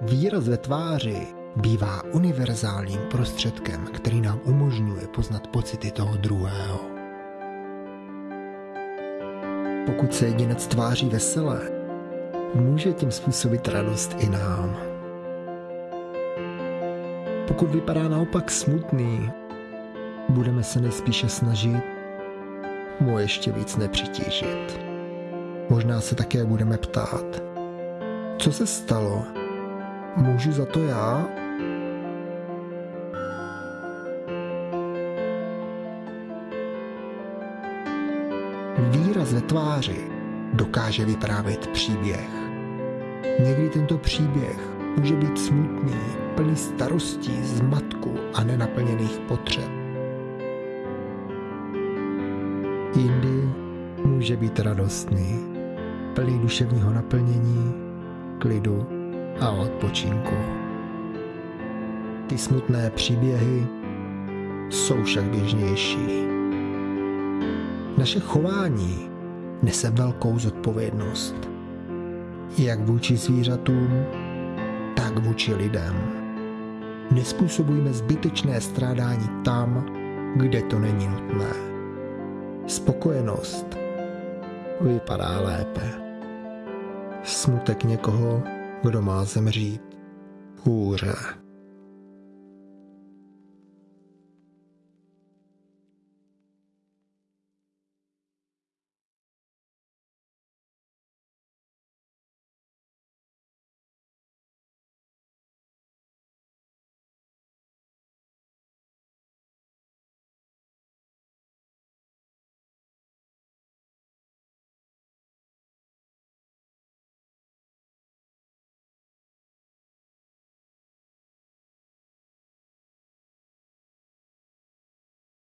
Výraz ve tváři bývá univerzálním prostředkem, který nám umožňuje poznat pocity toho druhého. Pokud se jedinec tváří veselé, může tím způsobit radost i nám. Pokud vypadá naopak smutný, budeme se nejspíše snažit mu ještě víc nepřitížit. Možná se také budeme ptát, co se stalo? Můžu za to já? Výraz ve tváři dokáže vyprávět příběh. Někdy tento příběh může být smutný, plný starostí, zmatku a nenaplněných potřeb. Jindy může být radostný, plný duševního naplnění, klidu a odpočinku. Ty smutné příběhy jsou však běžnější. Naše chování nese velkou zodpovědnost. Jak vůči zvířatům, tak vůči lidem. Nespůsobujme zbytečné strádání tam, kde to není nutné. Spokojenost vypadá lépe. Smutek někoho, kdo má zemřít, hůře.